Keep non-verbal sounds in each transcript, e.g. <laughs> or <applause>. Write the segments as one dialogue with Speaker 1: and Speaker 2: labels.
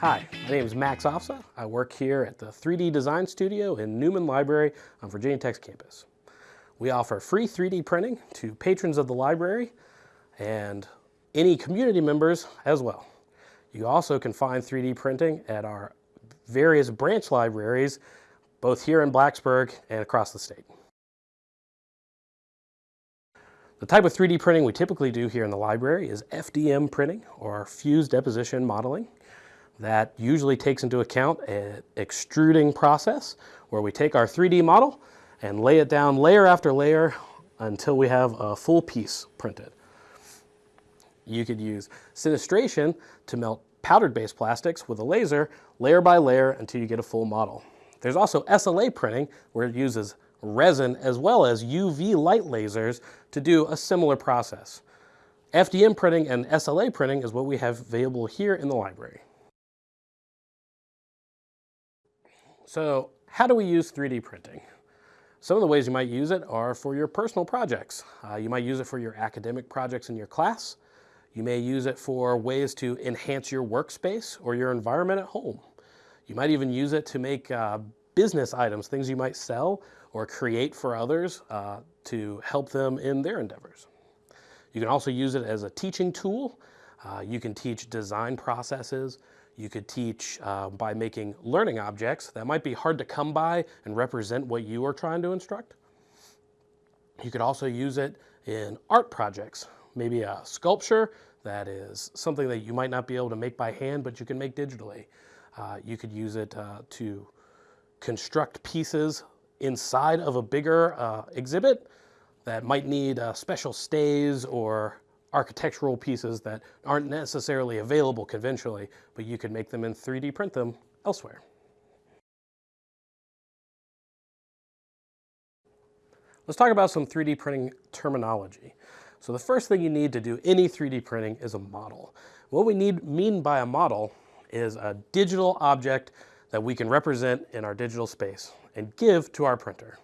Speaker 1: Hi, my name is Max Ofsa. I work here at the 3D Design Studio in Newman Library on Virginia Tech's campus. We offer free 3D printing to patrons of the library and any community members as well. You also can find 3D printing at our various branch libraries, both here in Blacksburg and across the state. The type of 3D printing we typically do here in the library is FDM printing or fused deposition modeling. That usually takes into account an extruding process where we take our 3D model and lay it down layer after layer until we have a full piece printed. You could use sinistration to melt powdered-based plastics with a laser layer by layer until you get a full model. There's also SLA printing where it uses resin as well as UV light lasers to do a similar process. FDM printing and SLA printing is what we have available here in the library. So how do we use 3D printing? Some of the ways you might use it are for your personal projects. Uh, you might use it for your academic projects in your class. You may use it for ways to enhance your workspace or your environment at home. You might even use it to make uh, business items, things you might sell or create for others uh, to help them in their endeavors. You can also use it as a teaching tool. Uh, you can teach design processes. You could teach uh, by making learning objects that might be hard to come by and represent what you are trying to instruct. You could also use it in art projects, maybe a sculpture that is something that you might not be able to make by hand, but you can make digitally. Uh, you could use it uh, to construct pieces inside of a bigger uh, exhibit that might need uh, special stays or architectural pieces that aren't necessarily available conventionally, but you could make them and 3D print them elsewhere. Let's talk about some 3D printing terminology. So the first thing you need to do any 3D printing is a model. What we need mean by a model is a digital object that we can represent in our digital space and give to our printer.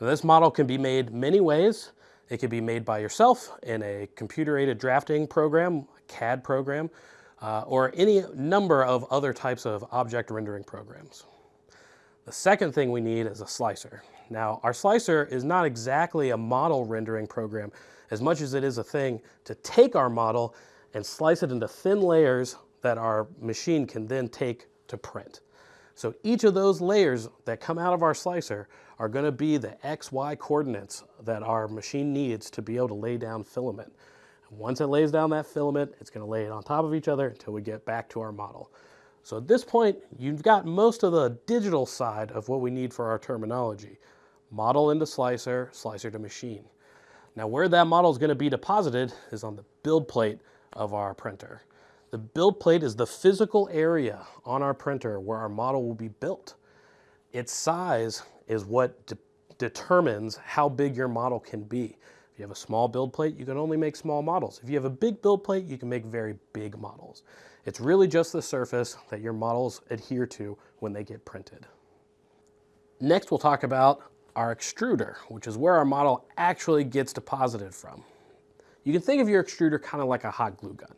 Speaker 1: Now, this model can be made many ways. It can be made by yourself in a computer-aided drafting program, CAD program, uh, or any number of other types of object rendering programs. The second thing we need is a slicer. Now, our slicer is not exactly a model rendering program as much as it is a thing to take our model and slice it into thin layers that our machine can then take to print. So each of those layers that come out of our slicer are gonna be the X, Y coordinates that our machine needs to be able to lay down filament. And once it lays down that filament, it's gonna lay it on top of each other until we get back to our model. So at this point, you've got most of the digital side of what we need for our terminology. Model into slicer, slicer to machine. Now where that model is gonna be deposited is on the build plate of our printer. The build plate is the physical area on our printer where our model will be built. Its size is what de determines how big your model can be. If you have a small build plate, you can only make small models. If you have a big build plate, you can make very big models. It's really just the surface that your models adhere to when they get printed. Next, we'll talk about our extruder, which is where our model actually gets deposited from. You can think of your extruder kind of like a hot glue gun.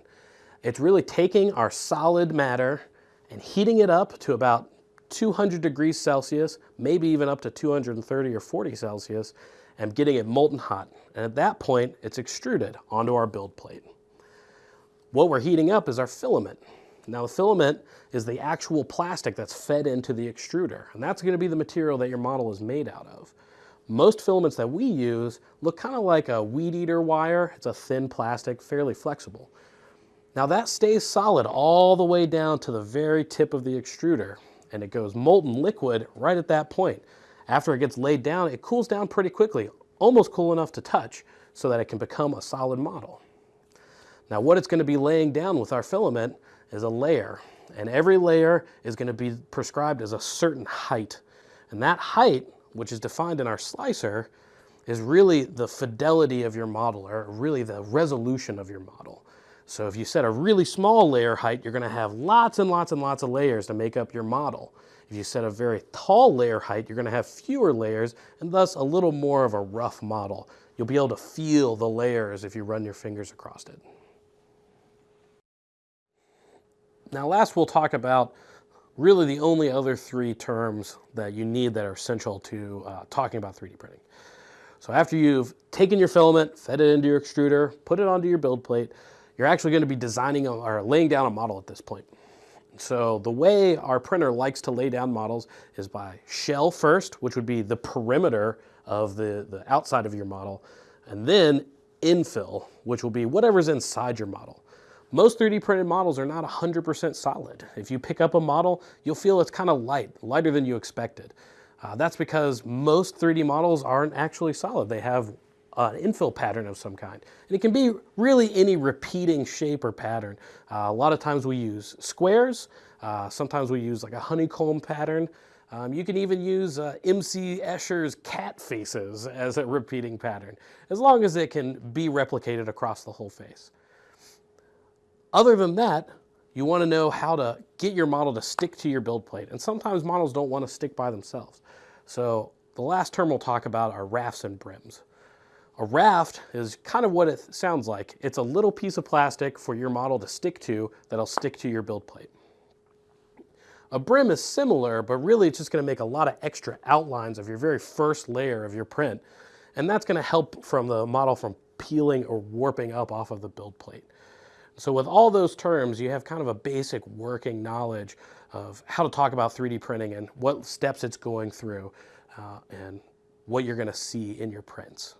Speaker 1: It's really taking our solid matter and heating it up to about 200 degrees Celsius, maybe even up to 230 or 40 Celsius, and getting it molten hot. And at that point, it's extruded onto our build plate. What we're heating up is our filament. Now the filament is the actual plastic that's fed into the extruder, and that's gonna be the material that your model is made out of. Most filaments that we use look kind of like a weed eater wire. It's a thin plastic, fairly flexible. Now that stays solid all the way down to the very tip of the extruder and it goes molten liquid right at that point. After it gets laid down, it cools down pretty quickly, almost cool enough to touch so that it can become a solid model. Now what it's going to be laying down with our filament is a layer and every layer is going to be prescribed as a certain height. And that height, which is defined in our slicer, is really the fidelity of your model or really the resolution of your model. So if you set a really small layer height, you're gonna have lots and lots and lots of layers to make up your model. If you set a very tall layer height, you're gonna have fewer layers and thus a little more of a rough model. You'll be able to feel the layers if you run your fingers across it. Now last we'll talk about really the only other three terms that you need that are essential to uh, talking about 3D printing. So after you've taken your filament, fed it into your extruder, put it onto your build plate, you're actually going to be designing or laying down a model at this point. So the way our printer likes to lay down models is by shell first, which would be the perimeter of the, the outside of your model, and then infill, which will be whatever's inside your model. Most 3D printed models are not 100% solid. If you pick up a model, you'll feel it's kind of light, lighter than you expected. Uh, that's because most 3D models aren't actually solid. They have an infill pattern of some kind. And it can be really any repeating shape or pattern. Uh, a lot of times we use squares. Uh, sometimes we use like a honeycomb pattern. Um, you can even use uh, MC Escher's cat faces <laughs> as a repeating pattern, as long as it can be replicated across the whole face. Other than that, you want to know how to get your model to stick to your build plate. And sometimes models don't want to stick by themselves. So the last term we'll talk about are rafts and brims. A raft is kind of what it sounds like. It's a little piece of plastic for your model to stick to that'll stick to your build plate. A brim is similar, but really it's just gonna make a lot of extra outlines of your very first layer of your print. And that's gonna help from the model from peeling or warping up off of the build plate. So with all those terms, you have kind of a basic working knowledge of how to talk about 3D printing and what steps it's going through uh, and what you're going to see in your prints.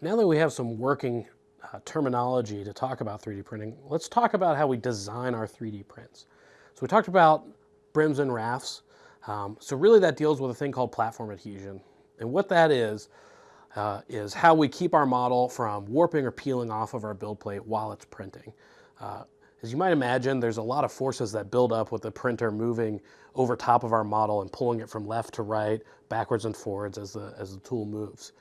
Speaker 1: Now that we have some working uh, terminology to talk about 3D printing, let's talk about how we design our 3D prints. So we talked about brims and rafts. Um, so really that deals with a thing called platform adhesion. And what that is, uh, is how we keep our model from warping or peeling off of our build plate while it's printing. Uh, as you might imagine, there's a lot of forces that build up with the printer moving over top of our model and pulling it from left to right, backwards and forwards as the, as the tool moves.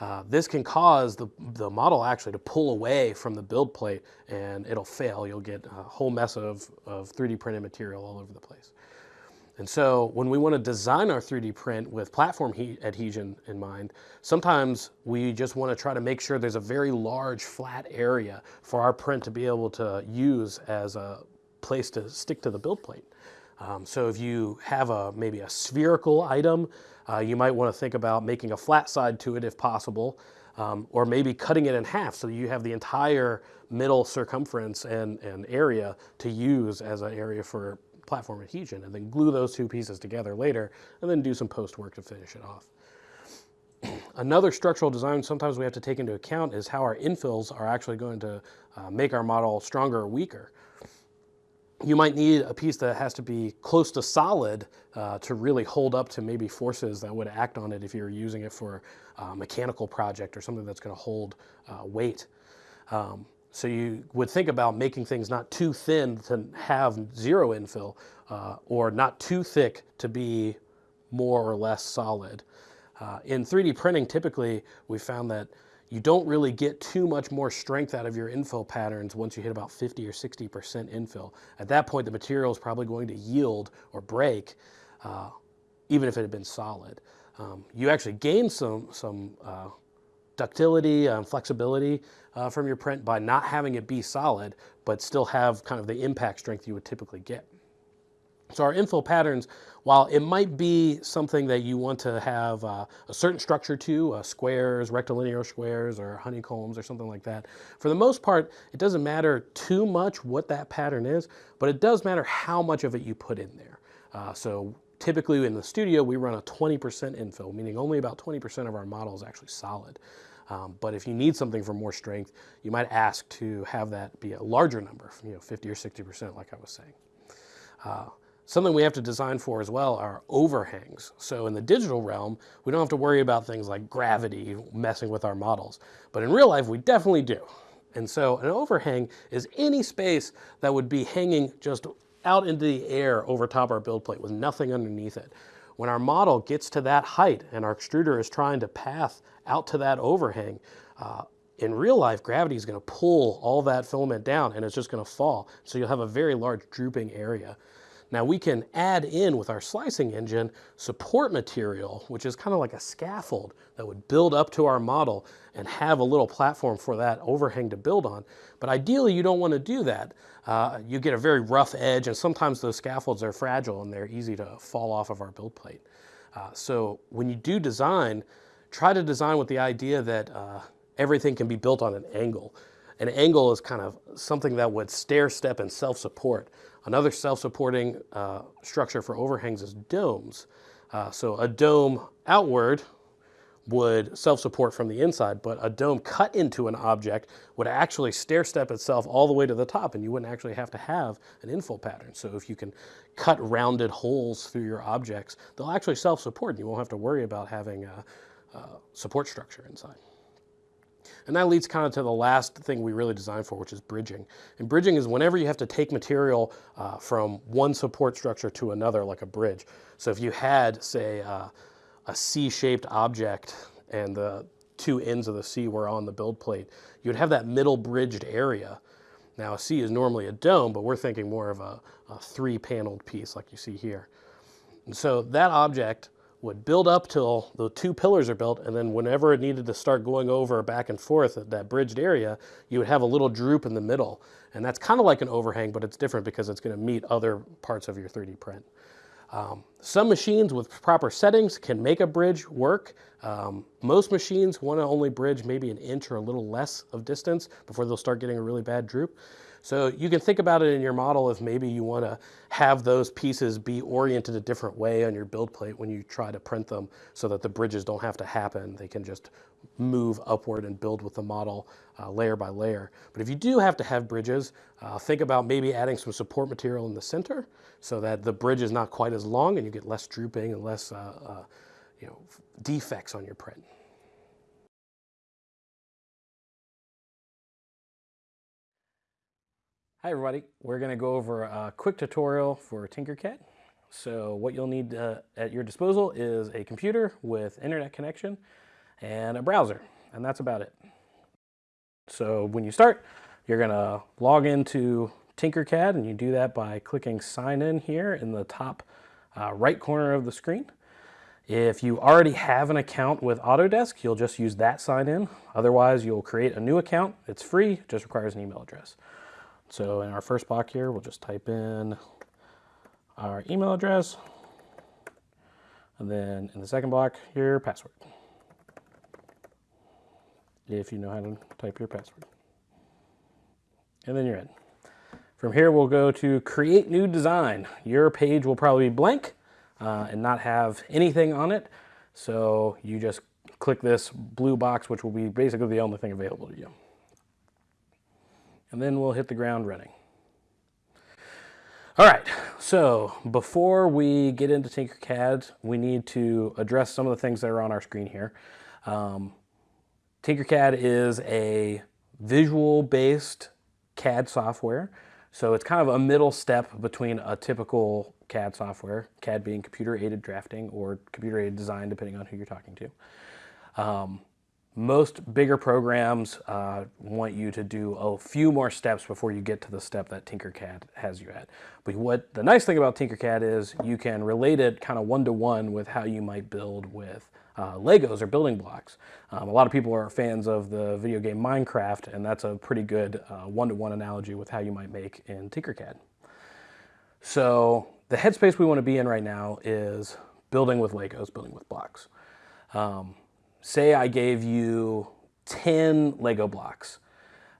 Speaker 1: Uh, this can cause the, the model actually to pull away from the build plate and it'll fail. You'll get a whole mess of, of 3D printed material all over the place. And so when we want to design our 3D print with platform adhesion in mind, sometimes we just want to try to make sure there's a very large flat area for our print to be able to use as a place to stick to the build plate. Um, so if you have a maybe a spherical item, uh, you might want to think about making a flat side to it if possible, um, or maybe cutting it in half so you have the entire middle circumference and, and area to use as an area for platform adhesion and then glue those two pieces together later and then do some post work to finish it off. <clears throat> Another structural design sometimes we have to take into account is how our infills are actually going to uh, make our model stronger or weaker. You might need a piece that has to be close to solid uh, to really hold up to maybe forces that would act on it if you're using it for a mechanical project or something that's going to hold uh, weight. Um, so you would think about making things not too thin to have zero infill uh, or not too thick to be more or less solid. Uh, in 3D printing, typically we found that you don't really get too much more strength out of your infill patterns once you hit about 50 or 60% infill. At that point, the material is probably going to yield or break, uh, even if it had been solid. Um, you actually gain some, some uh, ductility and flexibility uh, from your print by not having it be solid, but still have kind of the impact strength you would typically get. So our infill patterns, while it might be something that you want to have uh, a certain structure to, uh, squares, rectilinear squares, or honeycombs, or something like that, for the most part, it doesn't matter too much what that pattern is, but it does matter how much of it you put in there. Uh, so typically in the studio, we run a 20% infill, meaning only about 20% of our model is actually solid. Um, but if you need something for more strength, you might ask to have that be a larger number, you know, 50 or 60% like I was saying. Something we have to design for as well are overhangs. So in the digital realm, we don't have to worry about things like gravity messing with our models. But in real life, we definitely do. And so an overhang is any space that would be hanging just out into the air over top our build plate with nothing underneath it. When our model gets to that height and our extruder is trying to path out to that overhang, uh, in real life, gravity is going to pull all that filament down and it's just going to fall. So you'll have a very large drooping area. Now we can add in with our slicing engine support material, which is kind of like a scaffold that would build up to our model and have a little platform for that overhang to build on. But ideally you don't want to do that. Uh, you get a very rough edge and sometimes those scaffolds are fragile and they're easy to fall off of our build plate. Uh, so when you do design, try to design with the idea that uh, everything can be built on an angle. An angle is kind of something that would stair step and self-support. Another self-supporting uh, structure for overhangs is domes. Uh, so a dome outward would self-support from the inside, but a dome cut into an object would actually stair step itself all the way to the top and you wouldn't actually have to have an infill pattern. So if you can cut rounded holes through your objects, they'll actually self-support and you won't have to worry about having a, a support structure inside. And that leads kind of to the last thing we really designed for, which is bridging. And bridging is whenever you have to take material uh, from one support structure to another, like a bridge. So if you had, say, uh, a C-shaped object and the two ends of the C were on the build plate, you'd have that middle bridged area. Now a C is normally a dome, but we're thinking more of a, a three-paneled piece like you see here. And so that object would build up till the two pillars are built, and then whenever it needed to start going over back and forth at that bridged area, you would have a little droop in the middle. And that's kind of like an overhang, but it's different because it's going to meet other parts of your 3D print. Um, some machines with proper settings can make a bridge work. Um, most machines want to only bridge maybe an inch or a little less of distance before they'll start getting a really bad droop. So you can think about it in your model if maybe you want to have those pieces be oriented a different way on your build plate when you try to print them so that the bridges don't have to happen. They can just move upward and build with the model uh, layer by layer. But if you do have to have bridges, uh, think about maybe adding some support material in the center so that the bridge is not quite as long and you get less drooping and less uh, uh you know, defects on your print. Hi everybody, we're going to go over a quick tutorial for Tinkercad. So what you'll need uh, at your disposal is a computer with internet connection and a browser, and that's about it. So when you start, you're going to log into Tinkercad, and you do that by clicking sign in here in the top uh, right corner of the screen. If you already have an account with Autodesk, you'll just use that sign in. Otherwise, you'll create a new account. It's free, just requires an email address. So in our first block here, we'll just type in our email address. And then in the second block here, password. If you know how to type your password. And then you're in. From here, we'll go to create new design. Your page will probably be blank uh, and not have anything on it. So you just click this blue box, which will be basically the only thing available to you and then we'll hit the ground running. All right, so before we get into Tinkercad, we need to address some of the things that are on our screen here. Um, Tinkercad is a visual-based CAD software, so it's kind of a middle step between a typical CAD software, CAD being computer-aided drafting or computer-aided design, depending on who you're talking to. Um, most bigger programs uh, want you to do a few more steps before you get to the step that Tinkercad has you at. But what the nice thing about Tinkercad is you can relate it kind of one-to-one -one with how you might build with uh, Legos or building blocks. Um, a lot of people are fans of the video game Minecraft and that's a pretty good uh, one-to-one -one analogy with how you might make in Tinkercad. So the headspace we want to be in right now is building with Legos, building with blocks. Um, say I gave you 10 Lego blocks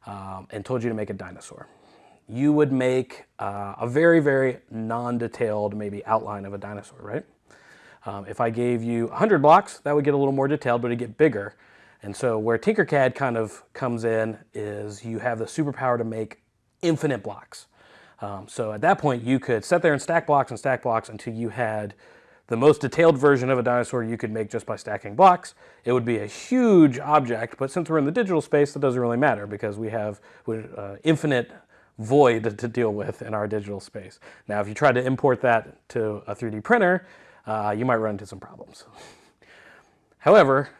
Speaker 1: um, and told you to make a dinosaur. You would make uh, a very, very non-detailed maybe outline of a dinosaur, right? Um, if I gave you 100 blocks, that would get a little more detailed, but it'd get bigger. And so where Tinkercad kind of comes in is you have the superpower to make infinite blocks. Um, so at that point, you could sit there and stack blocks and stack blocks until you had the most detailed version of a dinosaur you could make just by stacking blocks. It would be a huge object, but since we're in the digital space, that doesn't really matter because we have uh, infinite void to deal with in our digital space. Now, if you try to import that to a 3D printer, uh, you might run into some problems. However,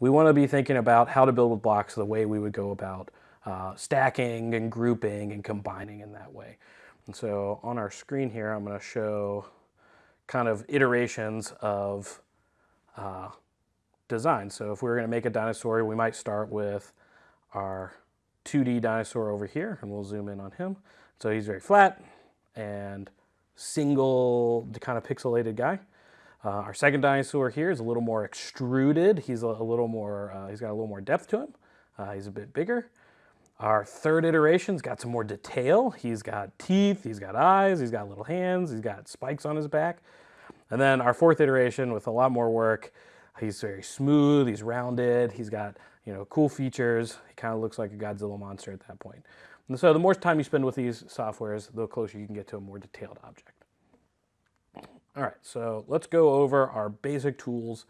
Speaker 1: we want to be thinking about how to build with blocks the way we would go about uh, stacking and grouping and combining in that way. And so on our screen here, I'm going to show kind of iterations of uh, design. So if we were going to make a dinosaur, we might start with our 2D dinosaur over here, and we'll zoom in on him. So he's very flat and single kind of pixelated guy. Uh, our second dinosaur here is a little more extruded. He's a, a little more, uh, he's got a little more depth to him. Uh, he's a bit bigger. Our third iteration's got some more detail. He's got teeth, he's got eyes, he's got little hands, he's got spikes on his back. And then our fourth iteration with a lot more work, he's very smooth, he's rounded, he's got you know cool features. He kind of looks like a Godzilla monster at that point. And so the more time you spend with these softwares, the closer you can get to a more detailed object. All right, so let's go over our basic tools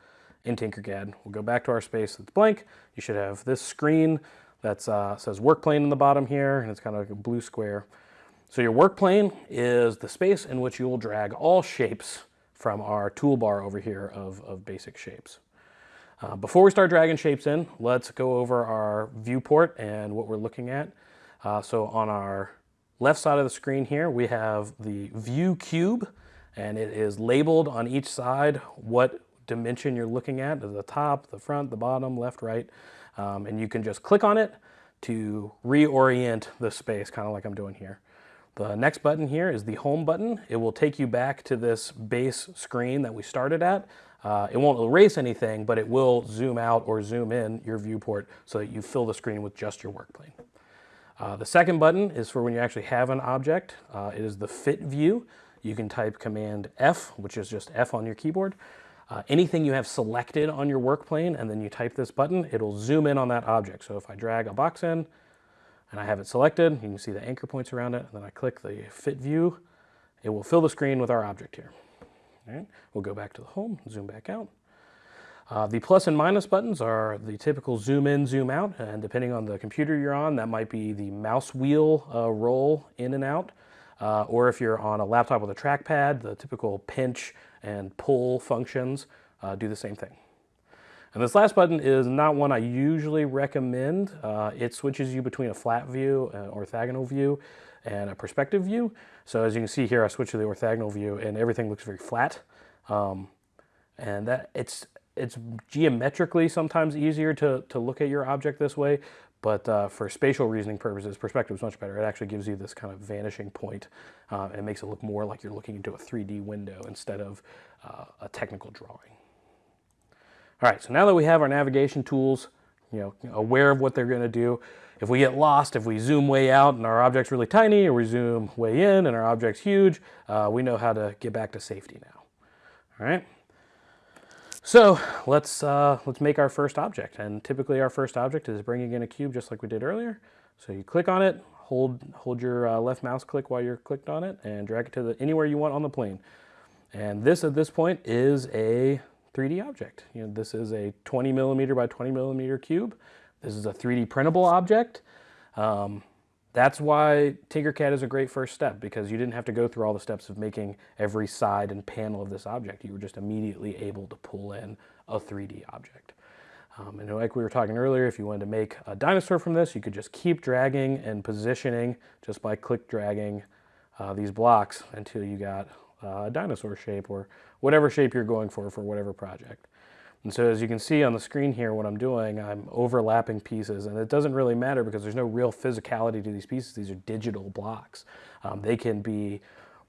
Speaker 1: in Tinkercad. We'll go back to our space that's blank. You should have this screen that uh, says work plane in the bottom here, and it's kind of like a blue square. So your work plane is the space in which you will drag all shapes from our toolbar over here of, of basic shapes. Uh, before we start dragging shapes in, let's go over our viewport and what we're looking at. Uh, so on our left side of the screen here, we have the view cube, and it is labeled on each side what dimension you're looking at, the top, the front, the bottom, left, right. Um, and you can just click on it to reorient the space, kind of like I'm doing here. The next button here is the home button. It will take you back to this base screen that we started at. Uh, it won't erase anything, but it will zoom out or zoom in your viewport so that you fill the screen with just your work plane. Uh, the second button is for when you actually have an object. Uh, it is the fit view. You can type Command F, which is just F on your keyboard, uh, anything you have selected on your work plane and then you type this button, it'll zoom in on that object. So if I drag a box in and I have it selected, you can see the anchor points around it, and then I click the fit view, it will fill the screen with our object here. All right, we'll go back to the home, zoom back out. Uh, the plus and minus buttons are the typical zoom in, zoom out, and depending on the computer you're on, that might be the mouse wheel uh, roll in and out. Uh, or if you're on a laptop with a trackpad, the typical pinch and pull functions uh, do the same thing. And this last button is not one I usually recommend. Uh, it switches you between a flat view, an orthogonal view, and a perspective view. So as you can see here, I switch to the orthogonal view and everything looks very flat. Um, and that it's it's geometrically sometimes easier to, to look at your object this way, but uh, for spatial reasoning purposes, perspective is much better. It actually gives you this kind of vanishing point uh, and makes it look more like you're looking into a 3D window instead of uh, a technical drawing. All right, so now that we have our navigation tools, you know, aware of what they're gonna do, if we get lost, if we zoom way out and our object's really tiny, or we zoom way in and our object's huge, uh, we know how to get back to safety now. All right. So let's, uh, let's make our first object. And typically our first object is bringing in a cube just like we did earlier. So you click on it, hold, hold your uh, left mouse click while you're clicked on it and drag it to the, anywhere you want on the plane. And this at this point is a 3D object. You know, this is a 20 millimeter by 20 millimeter cube. This is a 3D printable object. Um, that's why Tinkercad is a great first step because you didn't have to go through all the steps of making every side and panel of this object. You were just immediately able to pull in a 3D object. Um, and like we were talking earlier, if you wanted to make a dinosaur from this, you could just keep dragging and positioning just by click dragging uh, these blocks until you got uh, dinosaur shape or whatever shape you're going for for whatever project. And so as you can see on the screen here, what I'm doing, I'm overlapping pieces and it doesn't really matter because there's no real physicality to these pieces. These are digital blocks. Um, they can be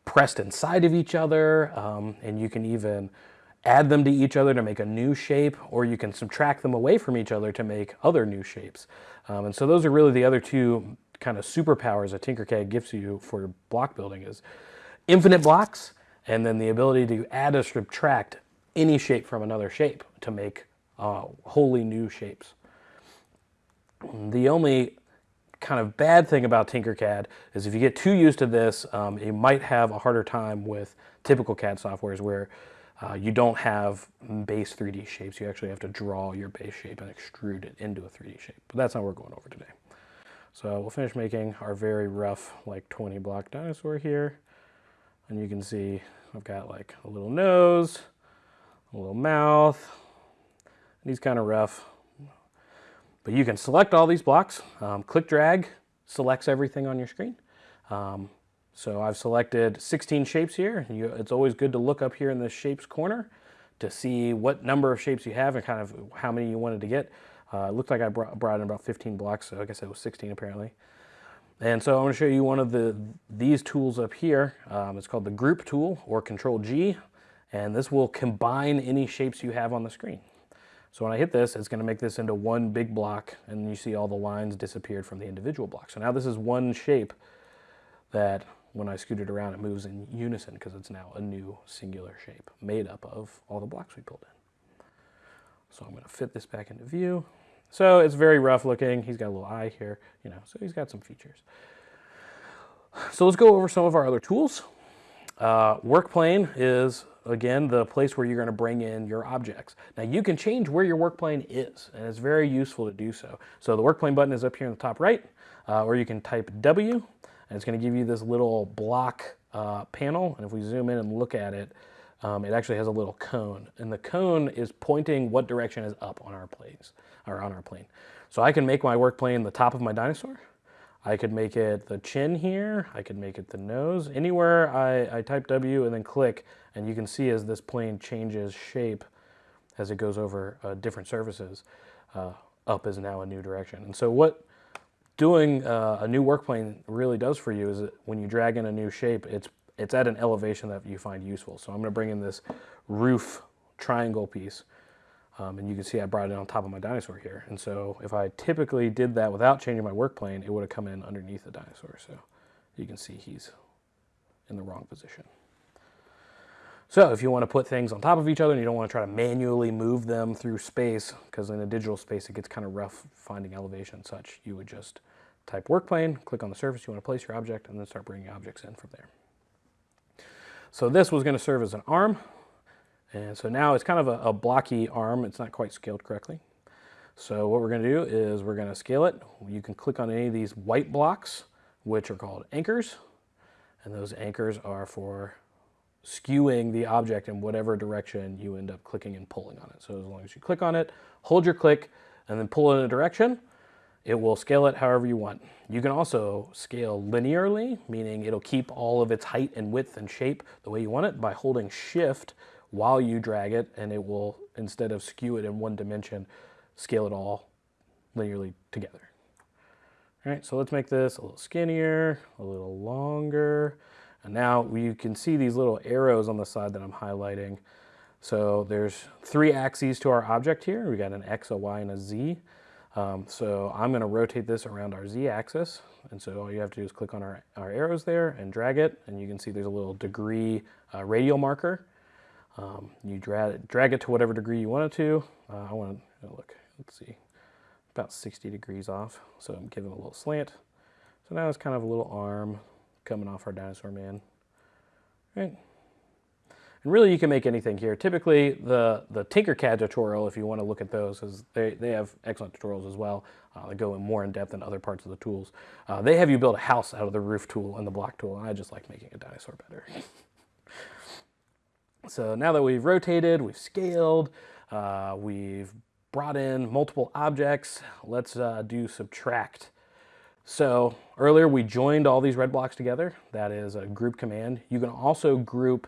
Speaker 1: pressed inside of each other um, and you can even add them to each other to make a new shape or you can subtract them away from each other to make other new shapes. Um, and so those are really the other two kind of superpowers that Tinkercad gives you for block building is infinite blocks and then the ability to add or subtract any shape from another shape to make uh, wholly new shapes. The only kind of bad thing about Tinkercad is if you get too used to this, um, you might have a harder time with typical CAD softwares where uh, you don't have base 3D shapes. You actually have to draw your base shape and extrude it into a 3D shape. But that's not what we're going over today. So we'll finish making our very rough, like 20 block dinosaur here. And you can see I've got like a little nose, a little mouth. And he's kind of rough. But you can select all these blocks, um, click drag, selects everything on your screen. Um, so I've selected 16 shapes here. You, it's always good to look up here in the shapes corner to see what number of shapes you have and kind of how many you wanted to get. Uh, it looked like I brought, brought in about 15 blocks, so I guess it was 16 apparently. And so I'm to show you one of the these tools up here. Um, it's called the group tool or control G. And this will combine any shapes you have on the screen. So when I hit this, it's going to make this into one big block and you see all the lines disappeared from the individual blocks. So now this is one shape that when I scoot it around, it moves in unison because it's now a new singular shape made up of all the blocks we pulled in. So I'm going to fit this back into view. So it's very rough looking. He's got a little eye here, you know, so he's got some features. So let's go over some of our other tools. Uh, work plane is, again, the place where you're going to bring in your objects. Now you can change where your work plane is, and it's very useful to do so. So the work plane button is up here in the top right, uh, or you can type W, and it's going to give you this little block uh, panel. And if we zoom in and look at it, um, it actually has a little cone. And the cone is pointing what direction is up on our planes, or on our plane. So I can make my work plane the top of my dinosaur. I could make it the chin here. I could make it the nose. Anywhere I, I type W and then click, and you can see as this plane changes shape as it goes over uh, different surfaces, uh, up is now a new direction. And so what doing uh, a new work plane really does for you is that when you drag in a new shape, it's, it's at an elevation that you find useful. So I'm gonna bring in this roof triangle piece. Um, and you can see I brought it on top of my dinosaur here. And so if I typically did that without changing my work plane, it would have come in underneath the dinosaur. So you can see he's in the wrong position. So if you want to put things on top of each other and you don't want to try to manually move them through space, because in a digital space it gets kind of rough finding elevation and such, you would just type work plane, click on the surface you want to place your object, and then start bringing objects in from there. So this was going to serve as an arm. And so now it's kind of a, a blocky arm. It's not quite scaled correctly. So what we're going to do is we're going to scale it. You can click on any of these white blocks, which are called anchors. And those anchors are for skewing the object in whatever direction you end up clicking and pulling on it. So as long as you click on it, hold your click, and then pull in a direction, it will scale it however you want. You can also scale linearly, meaning it'll keep all of its height and width and shape the way you want it by holding shift while you drag it, and it will, instead of skew it in one dimension, scale it all linearly together. All right, so let's make this a little skinnier, a little longer, and now you can see these little arrows on the side that I'm highlighting. So there's three axes to our object here. We got an X, a Y, and a Z. Um, so I'm gonna rotate this around our Z axis. And so all you have to do is click on our, our arrows there and drag it. And you can see there's a little degree uh, radial marker. Um, you drag, drag it to whatever degree you want it to. Uh, I want to, look, let's see, about 60 degrees off. So I'm giving a little slant. So now it's kind of a little arm coming off our dinosaur man. Right? And really you can make anything here. Typically the, the Tinkercad tutorial, if you want to look at those, is they, they have excellent tutorials as well. Uh, they go in more in depth than other parts of the tools. Uh, they have you build a house out of the roof tool and the block tool, and I just like making a dinosaur better. <laughs> so now that we've rotated, we've scaled, uh, we've brought in multiple objects, let's uh, do subtract. So earlier we joined all these red blocks together. That is a group command. You can also group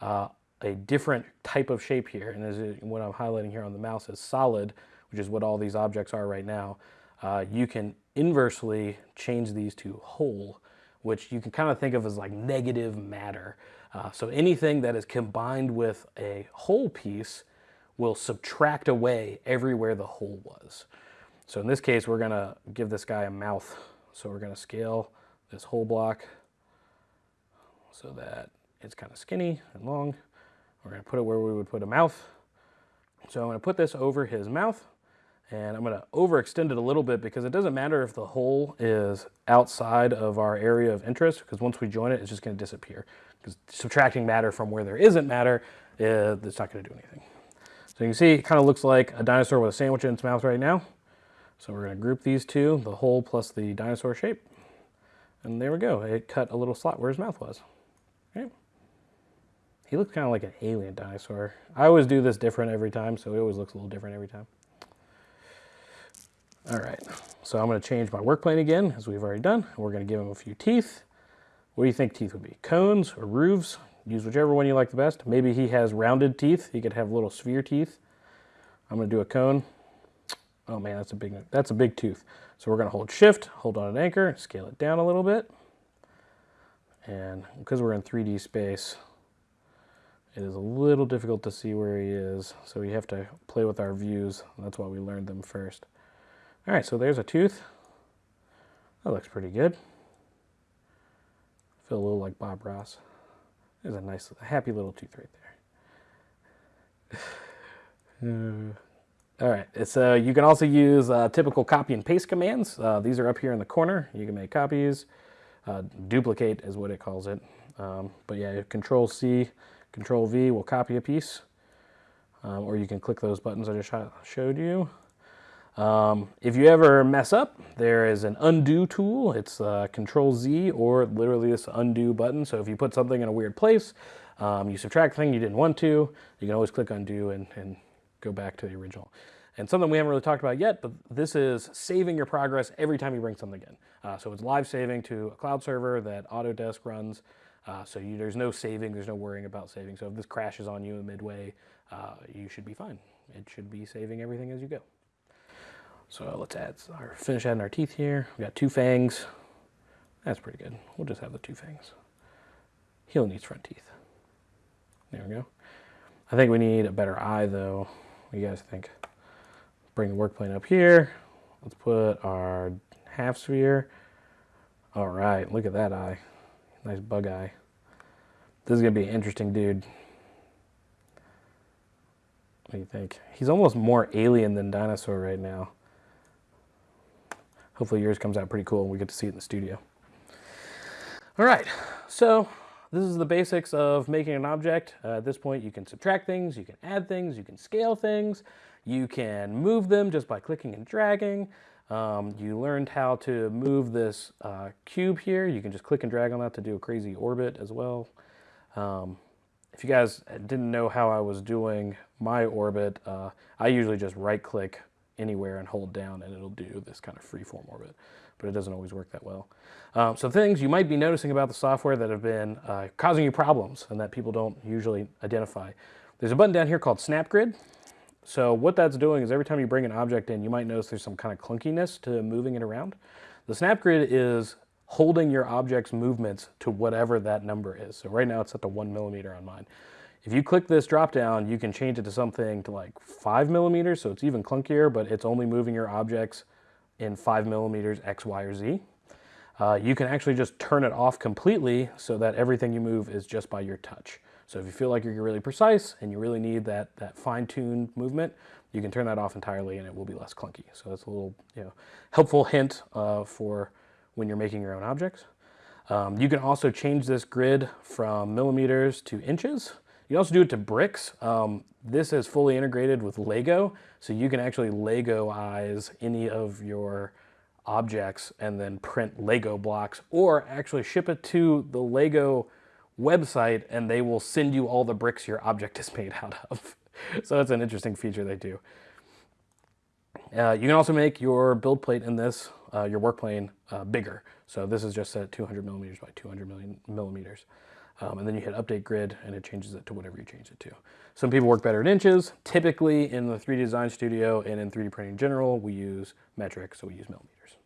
Speaker 1: uh, a different type of shape here. And as what I'm highlighting here on the mouse is solid, which is what all these objects are right now. Uh, you can inversely change these to hole, which you can kind of think of as like negative matter. Uh, so anything that is combined with a hole piece will subtract away everywhere the hole was. So in this case, we're gonna give this guy a mouth so we're to scale this whole block so that it's kind of skinny and long. We're to put it where we would put a mouth. So I'm to put this over his mouth and I'm going to overextend it a little bit because it doesn't matter if the hole is outside of our area of interest because once we join it, it's just going to disappear because subtracting matter from where there isn't matter, uh, it's not going to do anything. So you can see it kind of looks like a dinosaur with a sandwich in its mouth right now. So we're to group these two, the hole plus the dinosaur shape. And there we go. It cut a little slot where his mouth was. Okay. He looks kind of like an alien dinosaur. I always do this different every time, so it always looks a little different every time. All right, so I'm gonna change my work plane again, as we've already done. We're gonna give him a few teeth. What do you think teeth would be? Cones or roofs? Use whichever one you like the best. Maybe he has rounded teeth. He could have little sphere teeth. I'm gonna do a cone. Oh man, that's a big, that's a big tooth. So we're gonna hold shift, hold on an anchor, scale it down a little bit. And because we're in 3D space, it is a little difficult to see where he is. So we have to play with our views. That's why we learned them first. All right, so there's a tooth. That looks pretty good. Feel a little like Bob Ross. There's a nice, happy little tooth right there. Uh, <sighs> all right, so you can also use uh, typical copy and paste commands. Uh, these are up here in the corner. You can make copies. Uh, duplicate is what it calls it. Um, but yeah, Control C, Control V will copy a piece. Um, or you can click those buttons I just showed you. Um, if you ever mess up, there is an undo tool. It's uh, Control Z or literally this undo button. So if you put something in a weird place, um, you subtract thing you didn't want to, you can always click undo and, and go back to the original. And something we haven't really talked about yet, but this is saving your progress every time you bring something in. Uh, so it's live saving to a cloud server that Autodesk runs. Uh, so you, there's no saving, there's no worrying about saving. So if this crashes on you in midway, uh, you should be fine. It should be saving everything as you go. So let's add our finish adding our teeth here. We got two fangs. That's pretty good. We'll just have the two fangs. He only needs front teeth. There we go. I think we need a better eye though. What do you guys think? Bring the work plane up here. Let's put our half sphere. All right, look at that eye. Nice bug eye. This is gonna be an interesting dude. What do you think? He's almost more alien than dinosaur right now. Hopefully yours comes out pretty cool and we get to see it in the studio. All right, so this is the basics of making an object. Uh, at this point, you can subtract things, you can add things, you can scale things, you can move them just by clicking and dragging. Um, you learned how to move this uh, cube here. You can just click and drag on that to do a crazy orbit as well. Um, if you guys didn't know how I was doing my orbit, uh, I usually just right click anywhere and hold down and it'll do this kind of freeform orbit, but it doesn't always work that well. Um, so things you might be noticing about the software that have been uh, causing you problems and that people don't usually identify. There's a button down here called SnapGrid. So what that's doing is every time you bring an object in, you might notice there's some kind of clunkiness to moving it around. The snap grid is holding your object's movements to whatever that number is. So right now it's at the one millimeter on mine. If you click this drop down, you can change it to something to like five millimeters, so it's even clunkier, but it's only moving your objects in five millimeters X, Y, or Z. Uh, you can actually just turn it off completely so that everything you move is just by your touch. So if you feel like you're really precise and you really need that, that fine-tuned movement, you can turn that off entirely and it will be less clunky. So that's a little you know, helpful hint uh, for when you're making your own objects. Um, you can also change this grid from millimeters to inches. You can also do it to bricks. Um, this is fully integrated with Lego, so you can actually Lego-ize any of your objects and then print Lego blocks or actually ship it to the Lego website and they will send you all the bricks your object <laughs> is made out of. <laughs> so that's an interesting feature they do. Uh, you can also make your build plate in this, uh, your work plane, uh, bigger. So this is just at 200 millimeters by 200 million millimeters. Um, and then you hit update grid and it changes it to whatever you change it to. Some people work better in inches. Typically in the 3D design studio and in 3D printing in general, we use metric, so we use millimeters.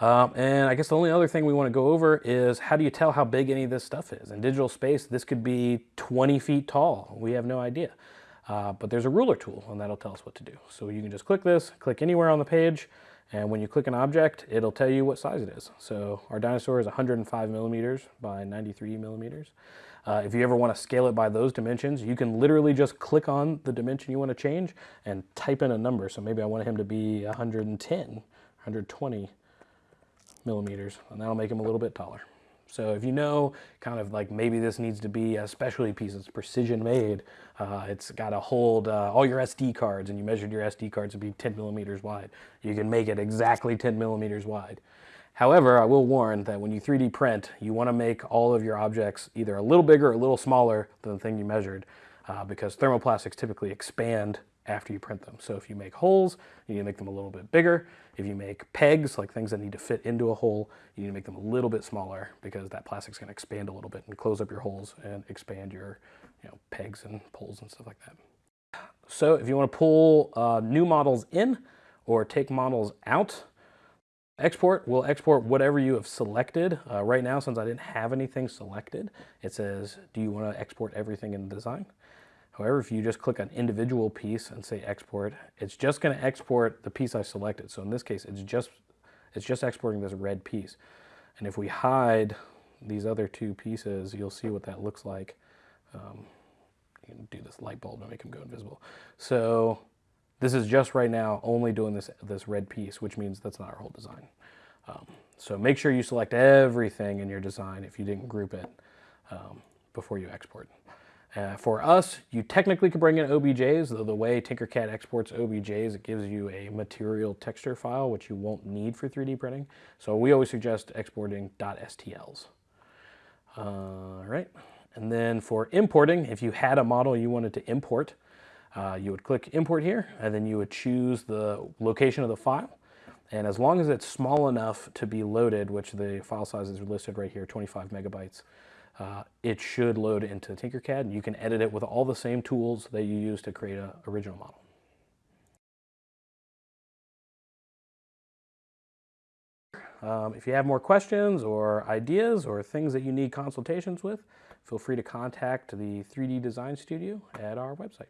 Speaker 1: Um, and I guess the only other thing we want to go over is how do you tell how big any of this stuff is? In digital space, this could be 20 feet tall. We have no idea. Uh, but there's a ruler tool and that'll tell us what to do. So you can just click this, click anywhere on the page, and when you click an object, it'll tell you what size it is. So our dinosaur is 105 millimeters by 93 millimeters. Uh, if you ever want to scale it by those dimensions, you can literally just click on the dimension you want to change and type in a number. So maybe I want him to be 110, 120 millimeters, and that'll make him a little bit taller. So if you know kind of like maybe this needs to be a specialty piece, it's precision made, uh, it's got to hold uh, all your SD cards and you measured your SD cards to be 10 millimeters wide. You can make it exactly 10 millimeters wide. However, I will warn that when you 3D print, you want to make all of your objects either a little bigger or a little smaller than the thing you measured uh, because thermoplastics typically expand after you print them. So if you make holes, you need to make them a little bit bigger. If you make pegs, like things that need to fit into a hole, you need to make them a little bit smaller because that plastic's gonna expand a little bit and close up your holes and expand your you know, pegs and poles and stuff like that. So if you wanna pull uh, new models in or take models out, export will export whatever you have selected. Uh, right now, since I didn't have anything selected, it says, do you wanna export everything in the design? However, if you just click on individual piece and say export, it's just going to export the piece I selected. So in this case, it's just, it's just exporting this red piece. And if we hide these other two pieces, you'll see what that looks like. Um, you can do this light bulb to make them go invisible. So this is just right now only doing this, this red piece, which means that's not our whole design. Um, so make sure you select everything in your design if you didn't group it um, before you export. Uh, for us, you technically could bring in OBJs, though the way Tinkercad exports OBJs, it gives you a material texture file, which you won't need for 3D printing. So we always suggest exporting .stls. All right, and then for importing, if you had a model you wanted to import, uh, you would click import here, and then you would choose the location of the file. And as long as it's small enough to be loaded, which the file size is listed right here, 25 megabytes, uh, it should load into Tinkercad and you can edit it with all the same tools that you use to create an original model. Um, if you have more questions or ideas or things that you need consultations with, feel free to contact the 3D Design Studio at our website.